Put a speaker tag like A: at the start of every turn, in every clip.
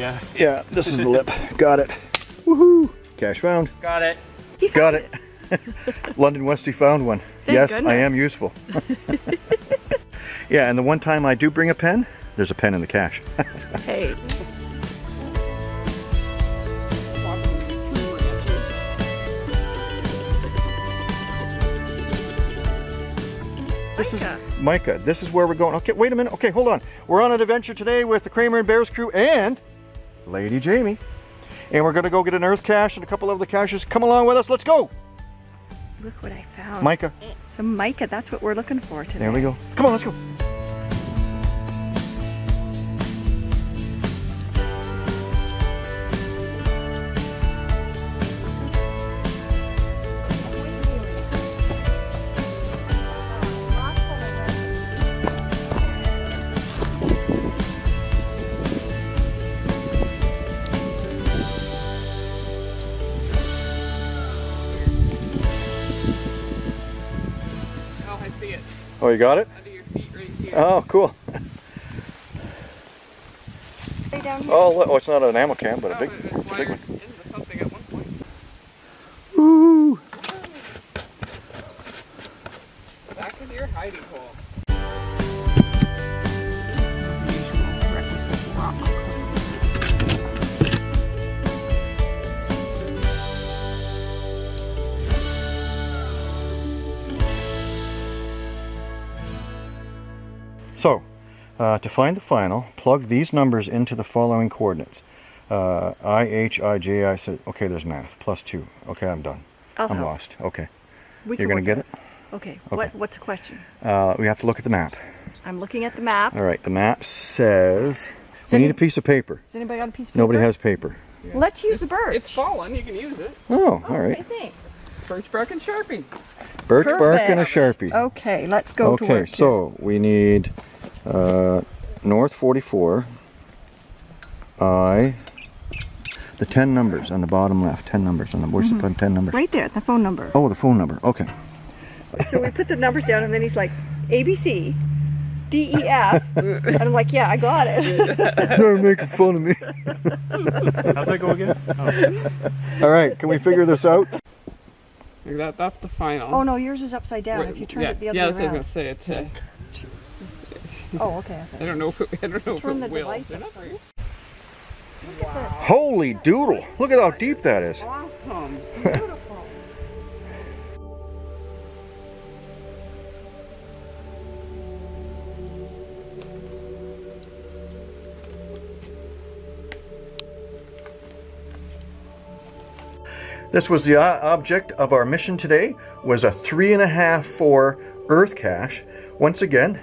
A: Yeah.
B: Yeah, this is the lip. Got it. Woohoo! Cache found.
A: Got it.
C: He found
B: Got it. London Westy found one.
C: Thank
B: yes, I am useful. yeah, and the one time I do bring a pen, there's a pen in the cache.
C: Hey.
B: This is
C: Mica.
B: Mica. This is where we're going. Okay, wait a minute. Okay, hold on. We're on an adventure today with the Kramer and Bears crew and Lady Jamie. And we're going to go get an earth cache and a couple of the caches. Come along with us. Let's go.
C: Look what I found.
B: Mica,
C: Some mica. That's what we're looking for today.
B: there we go. Come on, let's go.
A: Oh,
B: you got it?
A: Under your feet right here.
B: Oh, cool.
C: Way down here.
B: Oh, oh, it's not an ammo can, but a
A: Oh,
B: big,
A: it
B: it's a big
A: wired
B: one.
A: something at one point.
B: Ooh.
A: Back into your hiding hole.
B: Uh, to find the final, plug these numbers into the following coordinates. Uh, I, H, I, J, I said, okay, there's math, plus two. Okay, I'm done.
C: I'll
B: I'm
C: help.
B: lost. Okay.
C: We
B: You're going to get it?
C: Okay. What, what's the question?
B: Uh, we have to look at the map.
C: I'm looking at the map.
B: All right, the map says we
C: any-
B: need a piece of paper.
C: Has anybody got a piece of paper?
B: Nobody has paper.
C: Let's use the birch.
A: It's fallen. You can use it.
B: Oh, all right.
C: Okay, thanks.
A: Birch bark and sharpie.
B: Birch bark and a Sharpie.
C: Okay, let's go to
B: Okay,
C: work. here.
B: so we need uh, North 44, I, the 10 numbers on the bottom left, 10 numbers on the, where's the 10 numbers?
C: right there, the phone number.
B: Oh, the phone number, okay.
C: So we put the numbers down, and then he's like, A B C, D E F, and I'm like, yeah, I got it.
B: They're making fun of me.
A: How's that go again? Oh.
B: All right, can we figure this out?
A: That, that's the final.
C: Oh no, yours is upside down.
A: Wait,
C: if you turn
A: yeah,
C: it the other
A: yeah,
C: way
A: that's what I was gonna say. It's, uh,
C: Oh, okay.
A: I don't know if it, I don't know
C: Turn
A: if
C: the
A: it will.
C: device
A: They're not
C: upside
A: very
B: Holy doodle, look at how deep that is.
A: awesome.
B: This was the object of our mission today, was a three and a half, four earth cache. Once again,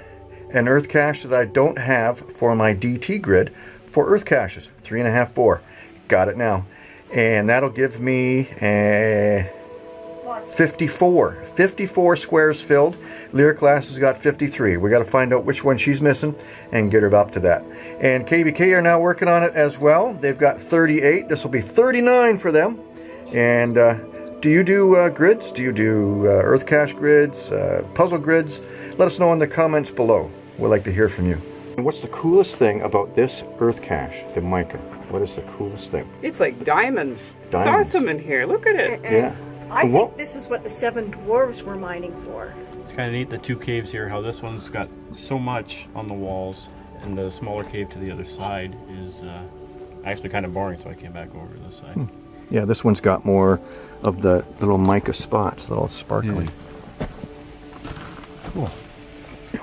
B: an earth cache that I don't have for my DT grid for earth caches. Three and a half, four. Got it now. And that'll give me a 54. 54 squares filled. Lyric Glass has got 53. We got to find out which one she's missing and get her up to that. And KBK are now working on it as well. They've got 38. This will be 39 for them. And uh, do you do uh, grids? Do you do uh, Earth Cache grids, uh, puzzle grids? Let us know in the comments below. We'd like to hear from you. And what's the coolest thing about this Earth Cache, the mica? What is the coolest thing?
A: It's like diamonds.
B: Diamonds.
A: It's awesome in here. Look at it.
B: Yeah.
C: I
B: Well-
C: think this is what the seven dwarves were mining for.
D: It's kind of neat, the two caves here, how this one's got so much on the walls, and the smaller cave to the other side is uh, actually kind of boring, so I came back over to this side.
B: Yeah, this one's got more of the little mica spots, little sparkly. Cool.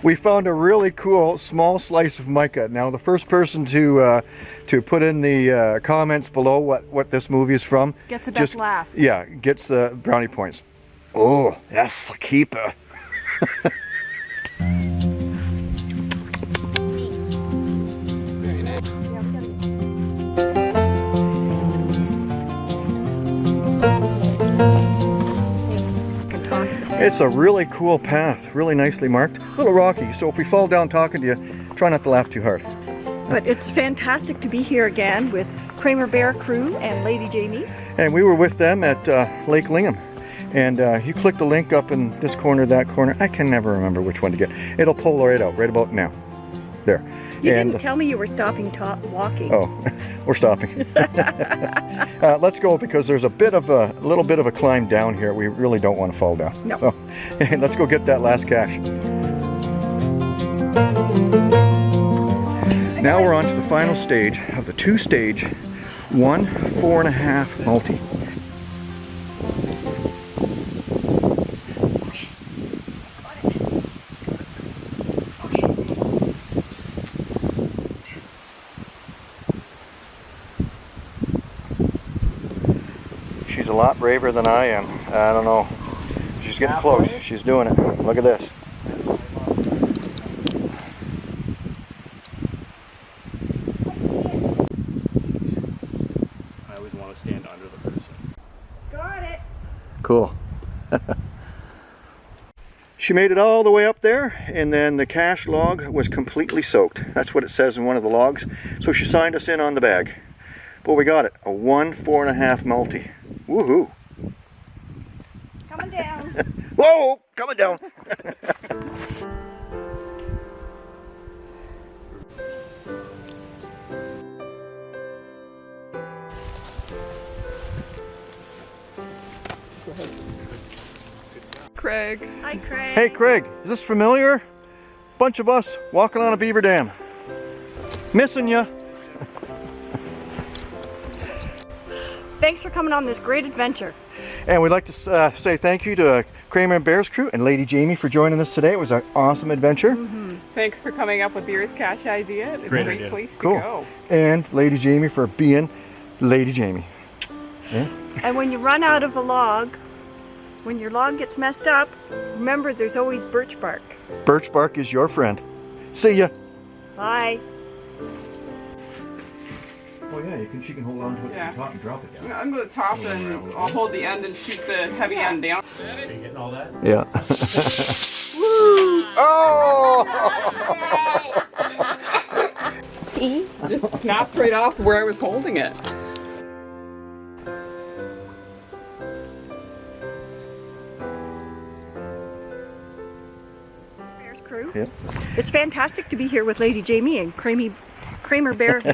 B: We found a really cool small slice of mica. Now, the first person to uh, to put in the uh, comments below what what this movie is from
C: Gets the best
B: just-
C: laugh.
B: Yeah, gets the brownie points. Oh, that's the keeper. It's a really cool path, really nicely marked. A little rocky, so if we fall down talking to you, try not to laugh too hard.
C: But it's fantastic to be here again with Kramer Bear Crew and Lady Jamie.
B: And we were with them at uh, Lake Lingham. And uh, you click the link up in this corner, that corner. I can never remember which one to get. It'll pull right out, right about now. There.
C: You
B: And-
C: didn't tell me you were stopping walking.
B: Oh, we're stopping. uh, let's go because there's a bit of a, little bit of a climb down here. We really don't want to fall down.
C: No.
B: So, let's go get that last cache. Now we're on to the final stage of the two-stage, one four and a half multi. She's a lot braver than I am. I don't know. She's getting close. She's doing it. Look at this.
D: I always want to stand under the person.
C: Got it.
B: Cool. she made it all the way up there and then the cache log was completely soaked. That's what it says in one of the logs. So she signed us in on the bag. But we got it. A one four and a half multi. Woohoo.
C: Coming down.
B: Whoa! Coming down.
C: Craig. Hi, Craig.
B: Hey Craig, is this familiar? Bunch of us walking on a beaver dam. Missing ya.
C: Thanks for coming on this great adventure.
B: And we'd like to uh, say thank you to uh, Kramer and Bears crew and Lady Jamie for joining us today. It was an awesome adventure.
E: Thanks for coming up with the Earth Cache idea. It's
D: Great
E: a great
D: idea.
E: place to
B: Cool.
E: go.
B: And Lady Jamie for being Lady Jamie. Yeah.
C: And when you run out of a log, when your log gets messed up, remember there's always birch bark.
B: Birch bark is your friend. See ya.
C: Bye.
B: Oh yeah, you can. She can hold on to it
E: Yeah.
B: from the top and drop it down.
E: I'm going to top and I'll hold the end and shoot the heavy end down.
D: Are you getting all that?
B: Yeah. oh!
E: Just snapped right off where I was holding it.
C: Bears crew.
B: Yep.
C: It's fantastic to be here with Lady Jamie and Kramer, Kramer Bear